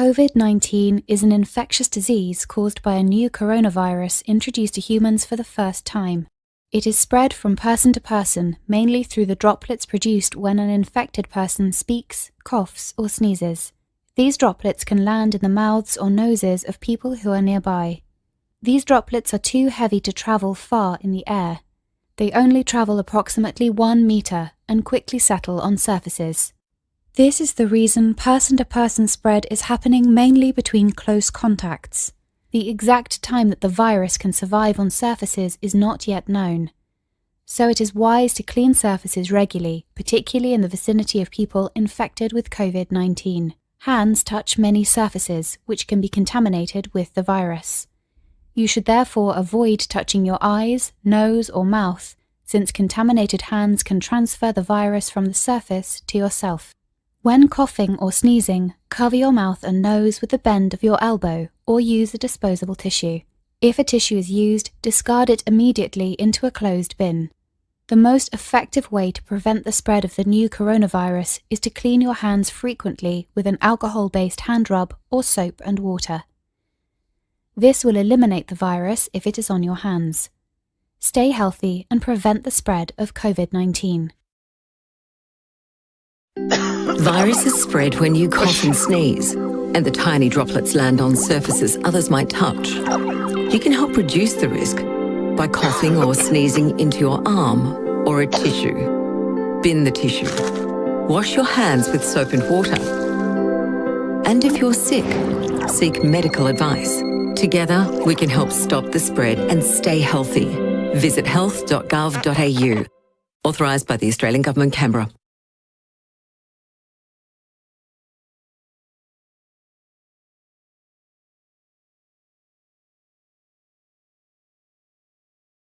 COVID 19 is an infectious disease caused by a new coronavirus introduced to humans for the first time. It is spread from person to person mainly through the droplets produced when an infected person speaks, coughs, or sneezes. These droplets can land in the mouths or noses of people who are nearby. These droplets are too heavy to travel far in the air. They only travel approximately one meter and quickly settle on surfaces. This is the reason person to person spread is happening mainly between close contacts. The exact time that the virus can survive on surfaces is not yet known. So it is wise to clean surfaces regularly, particularly in the vicinity of people infected with COVID 19. Hands touch many surfaces, which can be contaminated with the virus. You should therefore avoid touching your eyes, nose, or mouth, since contaminated hands can transfer the virus from the surface to yourself. When coughing or sneezing, cover your mouth and nose with the bend of your elbow or use a disposable tissue. If a tissue is used, discard it immediately into a closed bin. The most effective way to prevent the spread of the new coronavirus is to clean your hands frequently with an alcohol based hand rub or soap and water. This will eliminate the virus if it is on your hands. Stay healthy and prevent the spread of COVID 19. Viruses spread when you cough and sneeze, and the tiny droplets land on surfaces others might touch. You can help reduce the risk by coughing or sneezing into your arm or a tissue. Bin the tissue. Wash your hands with soap and water. And if you're sick, seek medical advice. Together, we can help stop the spread and stay healthy. Visit health.gov.au. Authorised by the Australian Government, Canberra.